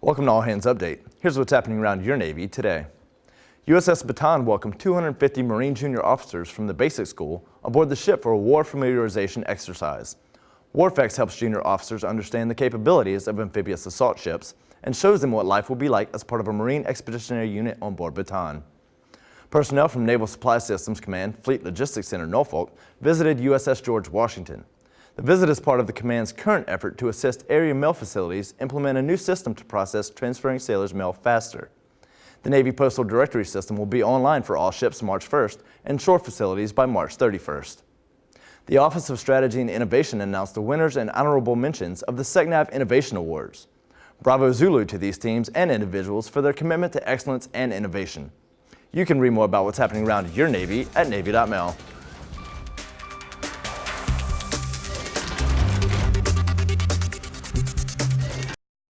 Welcome to All Hands Update. Here's what's happening around your Navy today. USS Bataan welcomed 250 Marine Junior officers from the basic school aboard the ship for a war familiarization exercise. WARFEX helps junior officers understand the capabilities of amphibious assault ships and shows them what life will be like as part of a Marine Expeditionary Unit on board Bataan. Personnel from Naval Supply Systems Command Fleet Logistics Center Norfolk visited USS George Washington. The visit is part of the command's current effort to assist area mail facilities implement a new system to process transferring sailors' mail faster. The Navy Postal Directory System will be online for all ships March 1st and shore facilities by March 31st. The Office of Strategy and Innovation announced the winners and honorable mentions of the SECNAV Innovation Awards. Bravo Zulu to these teams and individuals for their commitment to excellence and innovation. You can read more about what's happening around your Navy at Navy.mil.